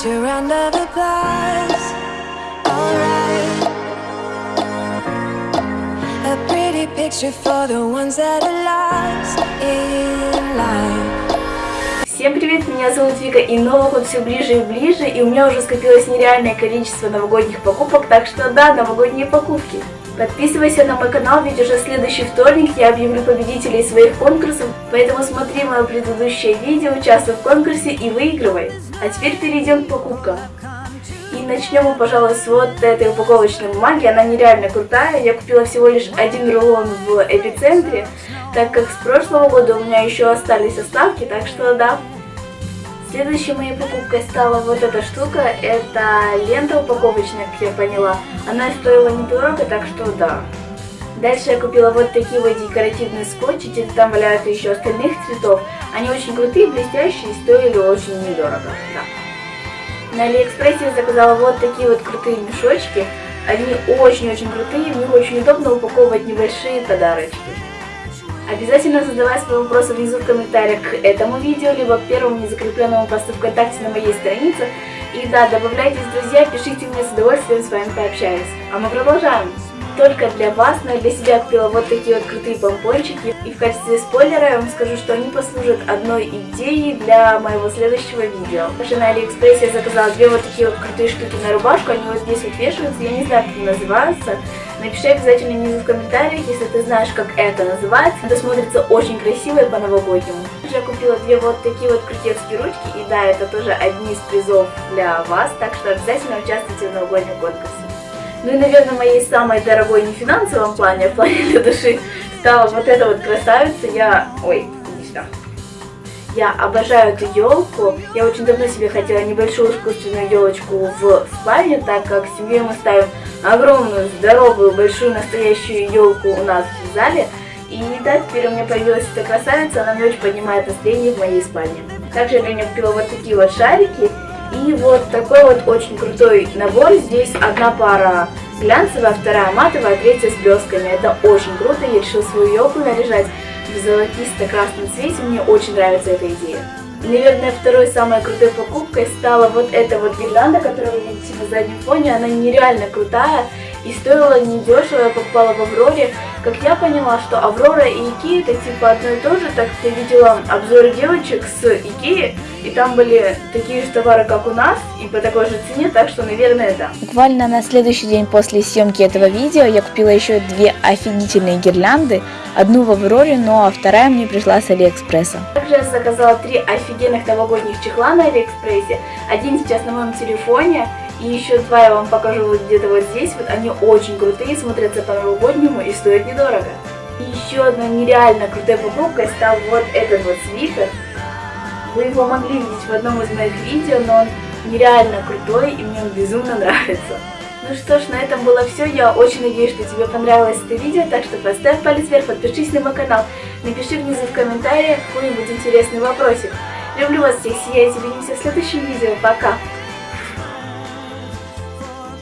picture under the glass. Alright. A pretty picture for the ones that are lost in life. Всем привет, меня зовут Вика, и Новый год все ближе и ближе, и у меня уже скопилось нереальное количество новогодних покупок, так что да, новогодние покупки. Подписывайся на мой канал, ведь уже следующий вторник я объявлю победителей своих конкурсов, поэтому смотри мое предыдущее видео, участвуй в конкурсе и выигрывай. А теперь перейдем к покупкам. И начнем мы, пожалуй, с вот этой упаковочной бумаги, она нереально крутая, я купила всего лишь один рулон в эпицентре, так как с прошлого года у меня еще остались оставки, так что да, Следующей моей покупкой стала вот эта штука. Это лента упаковочная, как я поняла. Она стоила недорого, так что да. Дальше я купила вот такие вот декоративные скотчи. Где-то там валяются еще остальных цветов. Они очень крутые, блестящие стоили очень недорого. Да. На Алиэкспрессе я заказала вот такие вот крутые мешочки. Они очень-очень крутые, в них очень удобно упаковывать небольшие подарочки. Обязательно задавай свои вопросы внизу в комментариях к этому видео, либо к первому незакрепленному посту ВКонтакте на моей странице. И да, добавляйтесь, друзья, пишите мне с удовольствием с вами пообщаюсь. А мы продолжаем. Только для вас, но и для себя купила вот такие вот крутые помпончики. И в качестве спойлера я вам скажу, что они послужат одной идеей для моего следующего видео. Также на Алиэкспрессе я заказала две вот такие вот крутые штуки на рубашку. Они вот здесь вот вешаются, я не знаю, как они называются. Напиши обязательно внизу в комментариях, если ты знаешь, как это называется. Это смотрится очень красиво и по-новогоднему. Я купила две вот такие вот крутецкие ручки. И да, это тоже одни из призов для вас. Так что обязательно участвуйте в новогоднем конкурсе. Ну и, наверное, моей самой дорогой не в финансовом плане, а в плане для души стала вот эта вот красавица. Я... Ой, иди сюда. Я обожаю эту елку. Я очень давно себе хотела небольшую искусственную елочку в спальне, так как в семье мы ставим огромную, здоровую, большую настоящую елку у нас в зале. И да, теперь у меня появилась эта красавица, она мне очень поднимает настроение в моей спальне. Также я для нее купила вот такие вот шарики. И вот такой вот очень крутой набор. Здесь одна пара глянцевая, вторая матовая, третья с блестками. Это очень круто. Я решила свою елку наряжать в золотисто-красном цвете. Мне очень нравится эта идея. Наверное, второй самой крутой покупкой стала вот эта вот гирлянда, которую вы видите на заднем фоне. Она нереально крутая и стоила недешево. Я покупала в Авроре. Как я поняла, что Аврора и Икея это типа одно и то же, так я видела обзоры девочек с Икеи, и там были такие же товары, как у нас, и по такой же цене, так что, наверное, да. Буквально на следующий день после съемки этого видео я купила еще две офигительные гирлянды, одну в Авроре, ну а вторая мне пришла с Алиэкспресса. Также я заказала три офигенных новогодних чехла на Алиэкспрессе, один сейчас на моем телефоне, и еще два я вам покажу вот где-то вот здесь. Вот они очень крутые, смотрятся по-новогоднему и стоят недорого. И еще одна нереально крутая покупка стал вот этот вот свитер. Вы его могли видеть в одном из моих видео, но он нереально крутой и мне он безумно нравится. Ну что ж, на этом было все. Я очень надеюсь, что тебе понравилось это видео, так что поставь палец вверх, подпишись на мой канал, напиши внизу в комментариях какой-нибудь интересный вопросик. Люблю вас всех, сияйте, увидимся в следующем видео. Пока!